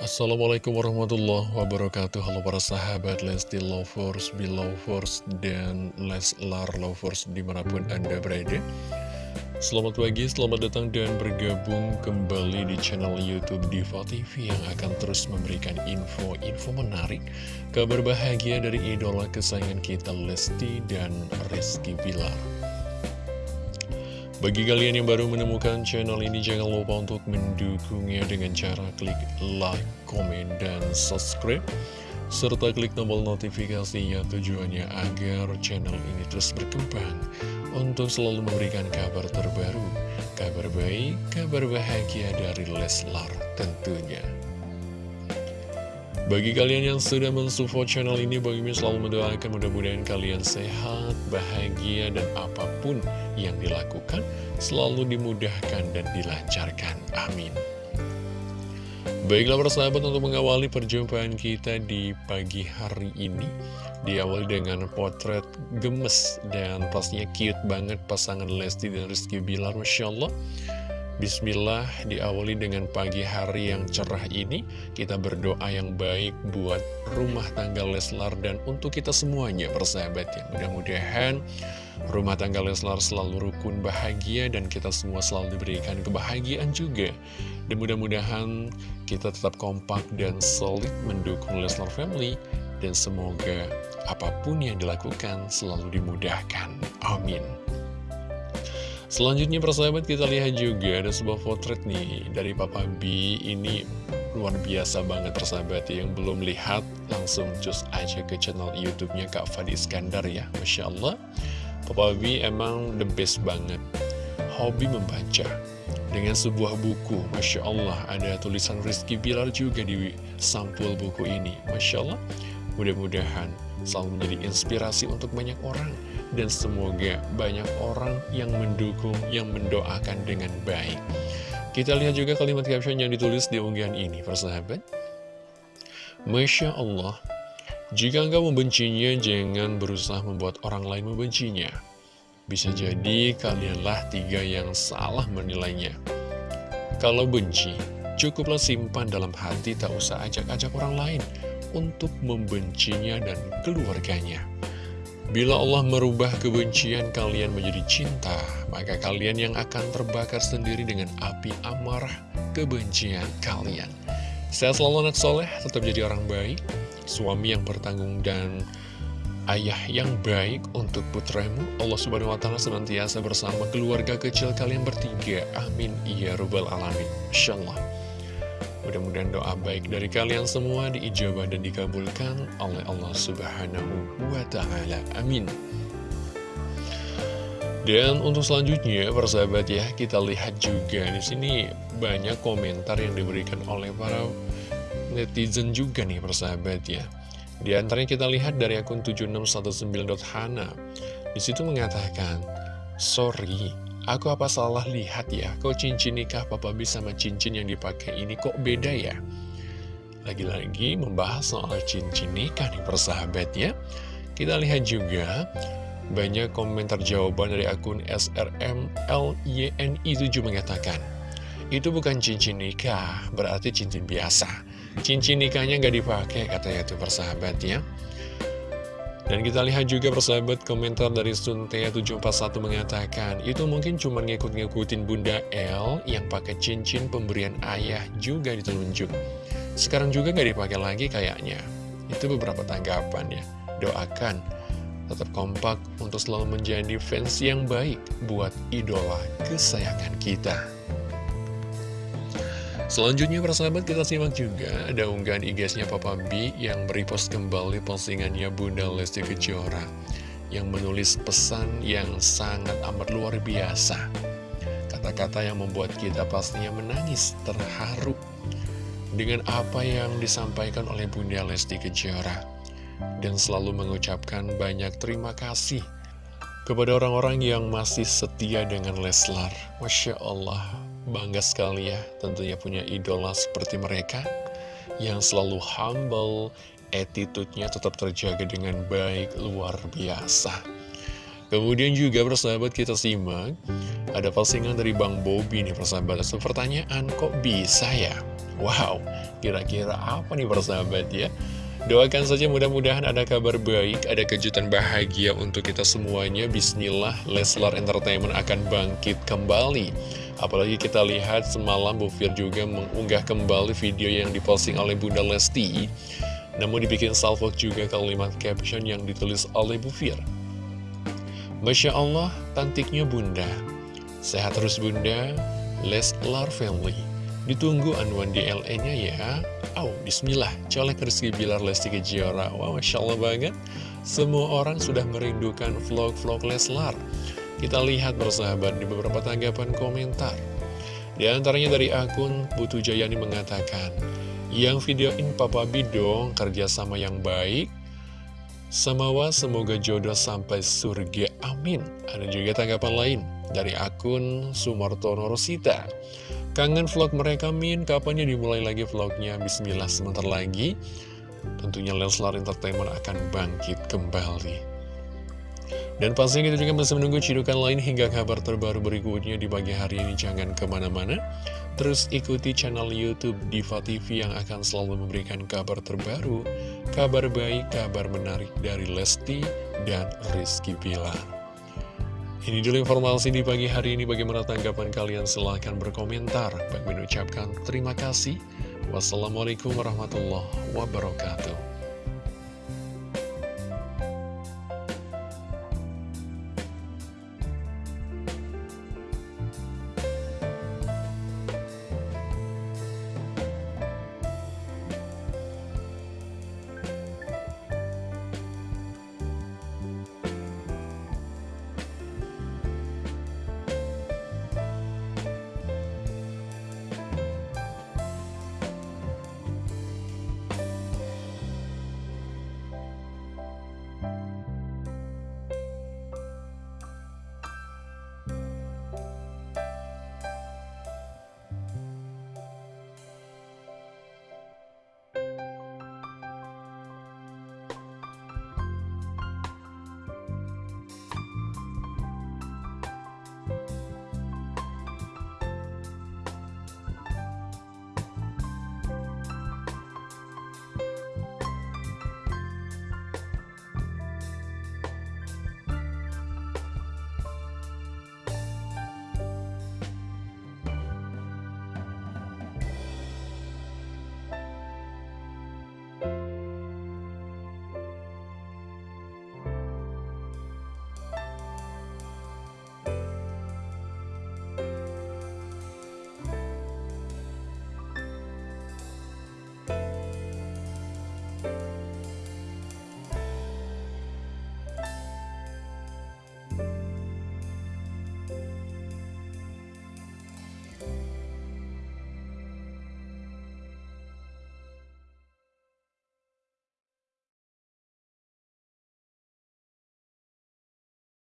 Assalamualaikum warahmatullahi wabarakatuh. Halo para sahabat Lesti Lovers, Belovers, dan Leslar Lovers di mana pun Anda berada. Selamat pagi, selamat datang dan bergabung kembali di channel Youtube Diva TV Yang akan terus memberikan info-info menarik Kabar bahagia dari idola kesayangan kita Lesti dan Rizky Bilar bagi kalian yang baru menemukan channel ini, jangan lupa untuk mendukungnya dengan cara klik like, komen, dan subscribe. Serta klik tombol notifikasinya tujuannya agar channel ini terus berkembang untuk selalu memberikan kabar terbaru, kabar baik, kabar bahagia dari Leslar tentunya. Bagi kalian yang sudah mensupport channel ini, Bang Mimin selalu mendoakan mudah-mudahan kalian sehat, bahagia, dan apa pun yang dilakukan selalu dimudahkan dan dilancarkan. Amin. Baiklah persahabat untuk mengawali perjumpaan kita di pagi hari ini Diawali dengan potret gemes dan pastinya cute banget pasangan Lesti dan Rizky Bilar Masya Allah Bismillah diawali dengan pagi hari yang cerah ini Kita berdoa yang baik buat rumah tangga Leslar dan untuk kita semuanya persahabat ya. Mudah-mudahan rumah tangga Leslar selalu rukun bahagia dan kita semua selalu diberikan kebahagiaan juga. Dan mudah-mudahan kita tetap kompak dan solid mendukung Leslar Family Dan semoga apa pun yang dilakukan selalu dimudahkan. Amin Selanjutnya persahabat kita lihat juga ada sebuah potret nih dari Papa B. Ini luar biasa banget persahabat yang belum lihat langsung cus aja ke channel YouTube-nya Kak Fadi Iskandar ya. Masya Allah. Papa B emang the best banget. Hobi membaca dengan sebuah buku. Masya Allah ada tulisan Rizky Bilar juga di sampul buku ini. Masya Allah. Mudah-mudahan selalu menjadi inspirasi untuk banyak orang dan semoga banyak orang yang mendukung, yang mendoakan dengan baik. Kita lihat juga kalimat caption yang ditulis di unggahan ini, persahabat. Masya Allah, jika engkau membencinya, jangan berusaha membuat orang lain membencinya. Bisa jadi kalianlah tiga yang salah menilainya. Kalau benci, cukuplah simpan dalam hati, tak usah ajak-ajak orang lain untuk membencinya dan keluarganya. Bila Allah merubah kebencian kalian menjadi cinta, maka kalian yang akan terbakar sendiri dengan api amarah kebencian kalian. Saya selalu anak soleh, tetap jadi orang baik, suami yang bertanggung dan ayah yang baik untuk putramu. Allah subhanahu wa ta'ala senantiasa bersama keluarga kecil kalian bertiga. Amin. Ya Rabbal Alamin. Insyaallah. Mudah-mudahan doa baik dari kalian semua diijabah dan dikabulkan oleh Allah Subhanahu wa Ta'ala. Amin. Dan untuk selanjutnya, persahabat ya, kita lihat juga di sini banyak komentar yang diberikan oleh para netizen juga nih, persahabat ya. Di antaranya kita lihat dari akun 7619.hana. Di situ mengatakan, "Sorry, Aku apa salah lihat ya, kok cincin nikah Papa B sama cincin yang dipakai ini kok beda ya? Lagi-lagi membahas soal cincin nikah nih persahabat ya. Kita lihat juga banyak komentar jawaban dari akun SRMLYNI7 mengatakan Itu bukan cincin nikah, berarti cincin biasa Cincin nikahnya nggak dipakai katanya tuh persahabat ya dan kita lihat juga persahabat komentar dari Suntea741 mengatakan, itu mungkin cuma ngikut-ngikutin Bunda L yang pakai cincin pemberian ayah juga ditelunjuk. Sekarang juga gak dipakai lagi kayaknya. Itu beberapa tanggapan ya. Doakan tetap kompak untuk selalu menjadi fans yang baik buat idola kesayangan kita. Selanjutnya persahabat kita simak juga ada unggahan IG-nya Papa B yang merepost kembali postingannya Bunda Lesti Kejora yang menulis pesan yang sangat amat luar biasa. Kata-kata yang membuat kita pastinya menangis, terharu dengan apa yang disampaikan oleh Bunda Lesti Kejora dan selalu mengucapkan banyak terima kasih kepada orang-orang yang masih setia dengan Leslar. Masya Allah, Bangga sekali ya tentunya punya idola seperti mereka yang selalu humble, attitude-nya tetap terjaga dengan baik, luar biasa. Kemudian juga persahabat kita simak, ada postingan dari Bang Bobi nih persahabat. So, pertanyaan kok bisa ya? Wow, kira-kira apa nih persahabat ya? Doakan saja mudah-mudahan ada kabar baik, ada kejutan bahagia untuk kita semuanya. Bismillah, Leslar Entertainment akan bangkit kembali. Apalagi kita lihat semalam Bu Fir juga mengunggah kembali video yang diposting oleh Bunda Lesti. Namun dibikin salvok juga kalimat caption yang ditulis oleh Bu Fir. Masya Allah, cantiknya Bunda. Sehat terus Bunda, Leslar Family. Ditunggu anuan DLE-nya ya. Oh, bismillah, colek Rizky Bilar Lesti Kejora. Wow, Masya Allah banget. Semua orang sudah merindukan vlog-vlog Leslar. Kita lihat bersahabat di beberapa tanggapan komentar. Di antaranya dari akun Putu Jayani mengatakan, Yang videoin Papa Bidong kerjasama yang baik, Samawa semoga jodoh sampai surga, amin. Ada juga tanggapan lain dari akun Sumartono Rosita. Kangen vlog mereka Min, kapannya dimulai lagi vlognya? Bismillah sebentar lagi. Tentunya Leslar Entertainment akan bangkit kembali. Dan pastinya kita juga masih menunggu cidukan lain hingga kabar terbaru berikutnya di pagi hari ini. Jangan ke mana-mana. Terus ikuti channel Youtube Diva TV yang akan selalu memberikan kabar terbaru, kabar baik, kabar menarik dari Lesti dan Rizky Pilar. Ini dulu informasi di pagi hari ini. Bagaimana tanggapan kalian? Silahkan berkomentar. Bagi mengucapkan terima kasih. Wassalamualaikum warahmatullahi wabarakatuh.